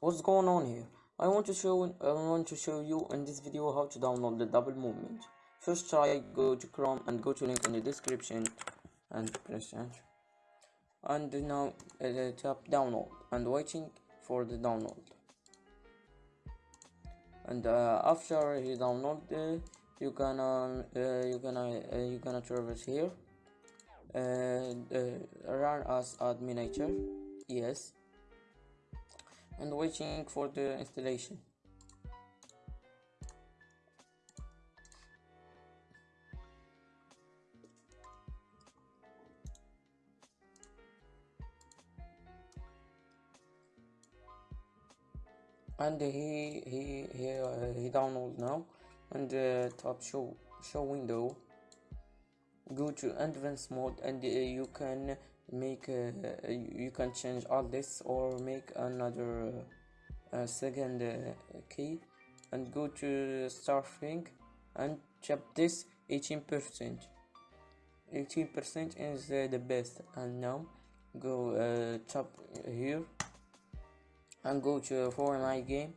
what's going on here? I want to show I want to show you in this video how to download the double movement. First try go to Chrome and go to link in the description and press enter. And now uh, tap download and waiting for the download. And uh, after you download uh, you gonna uh, you gonna uh, you gonna traverse here. Uh, run as administrator. Yes and waiting for the installation. And he he he, uh, he download now and uh, top show show window. Go to advanced mode and uh, you can make uh, you can change all this or make another uh, second uh, key and go to starting and check this 18 percent. 18 percent is uh, the best. And now go uh, tap here and go to for my game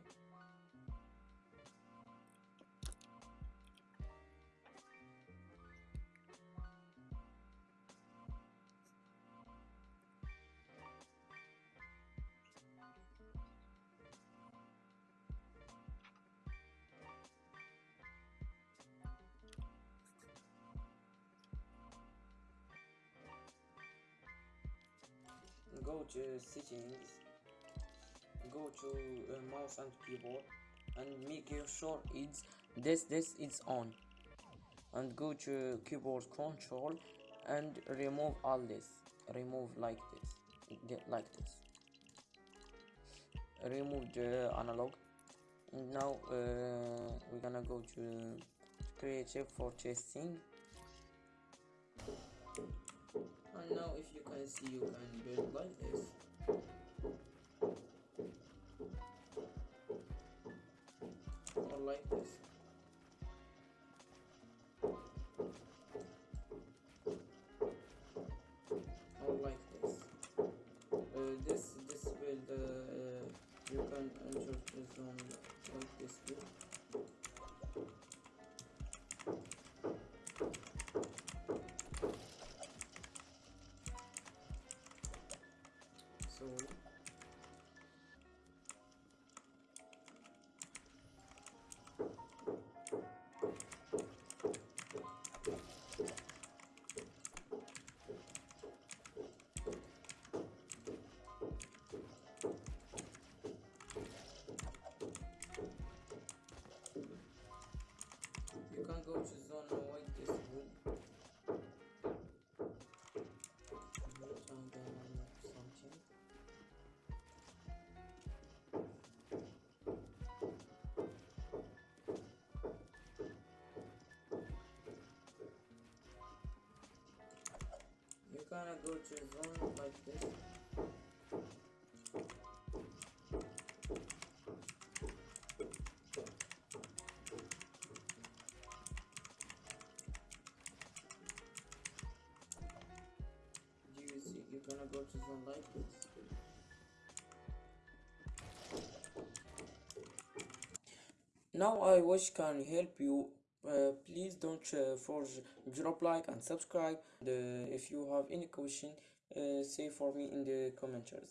go to settings go to uh, mouse and keyboard and make sure it's this this is on. And go to keyboard control and remove all this. Remove like this. Like this. Remove the analog. And now uh, we're gonna go to creative for testing and now if you can see you can build like this or like this. Or like this. Uh, this this build uh, you can enter the zone like this here you gonna go to zone like this. Do you see you're gonna go to zone like this? Now i wish can help you uh, please don't uh, forge drop like and subscribe. Uh, if you have any question uh, say for me in the commenters